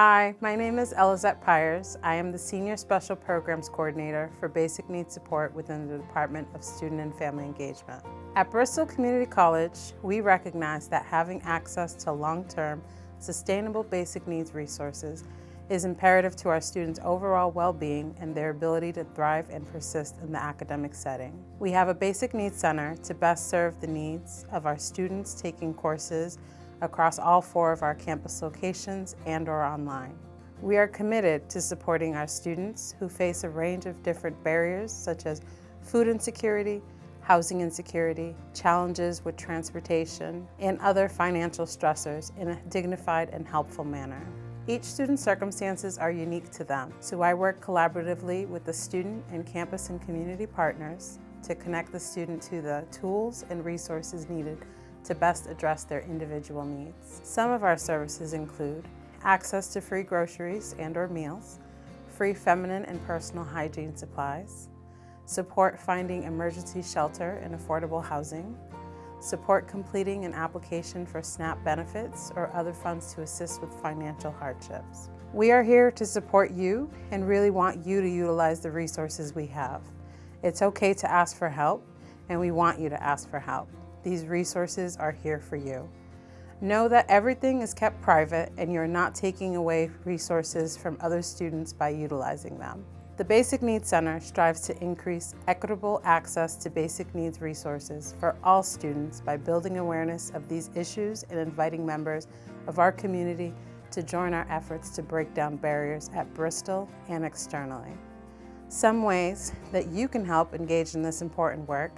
Hi, my name is Elizette Pyers. I am the Senior Special Programs Coordinator for Basic Needs Support within the Department of Student and Family Engagement. At Bristol Community College, we recognize that having access to long-term, sustainable basic needs resources is imperative to our students' overall well-being and their ability to thrive and persist in the academic setting. We have a Basic Needs Center to best serve the needs of our students taking courses across all four of our campus locations and or online. We are committed to supporting our students who face a range of different barriers such as food insecurity, housing insecurity, challenges with transportation, and other financial stressors in a dignified and helpful manner. Each student's circumstances are unique to them, so I work collaboratively with the student and campus and community partners to connect the student to the tools and resources needed to best address their individual needs. Some of our services include access to free groceries and or meals, free feminine and personal hygiene supplies, support finding emergency shelter and affordable housing, support completing an application for SNAP benefits or other funds to assist with financial hardships. We are here to support you and really want you to utilize the resources we have. It's okay to ask for help and we want you to ask for help. These resources are here for you. Know that everything is kept private and you're not taking away resources from other students by utilizing them. The Basic Needs Center strives to increase equitable access to basic needs resources for all students by building awareness of these issues and inviting members of our community to join our efforts to break down barriers at Bristol and externally. Some ways that you can help engage in this important work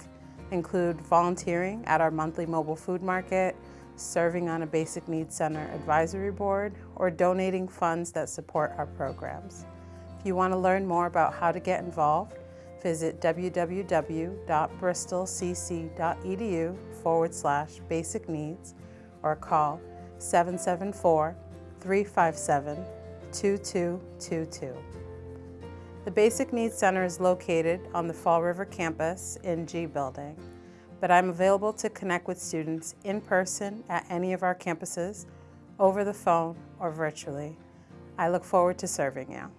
include volunteering at our monthly mobile food market, serving on a Basic Needs Center advisory board, or donating funds that support our programs. If you want to learn more about how to get involved, visit www.bristolcc.edu forward slash basic needs or call 774 357 2222. The Basic Needs Center is located on the Fall River campus in G Building, but I'm available to connect with students in person at any of our campuses, over the phone, or virtually. I look forward to serving you.